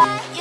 Bye.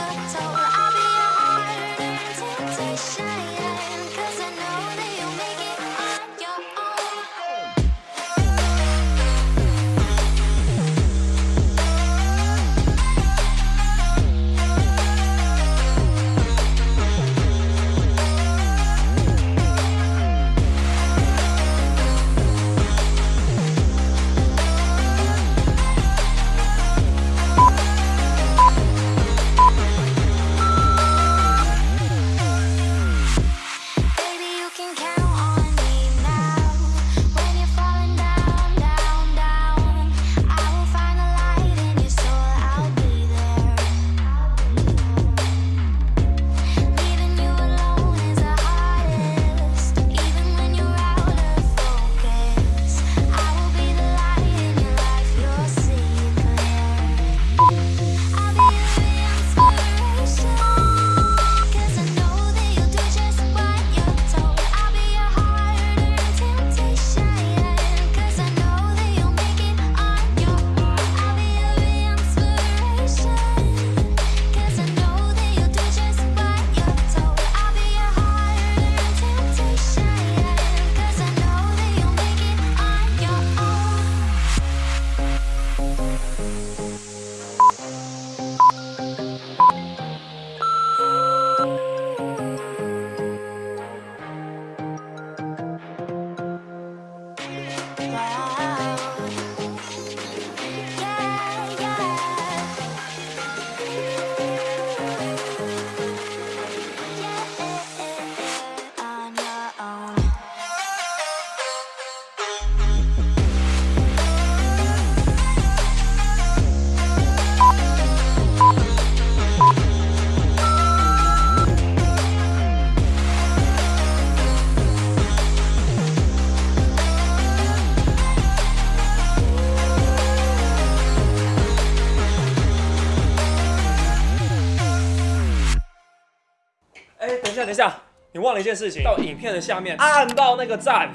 下，等一下，你忘了一件事情，到影片的下面按到那个赞。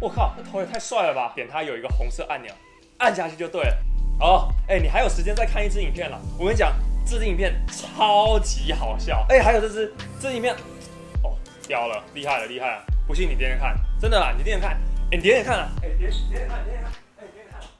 我靠，那头也太帅了吧！点它有一个红色按钮，按下去就对了。哦，哎，你还有时间再看一支影片了。我跟你讲，这支影片超级好笑。哎，还有这支，这支影片，哦，屌了，厉害了，厉害了！不信你点点看，真的啦，你点点看，哎，你点点看啊，哎，点点点看，点点看。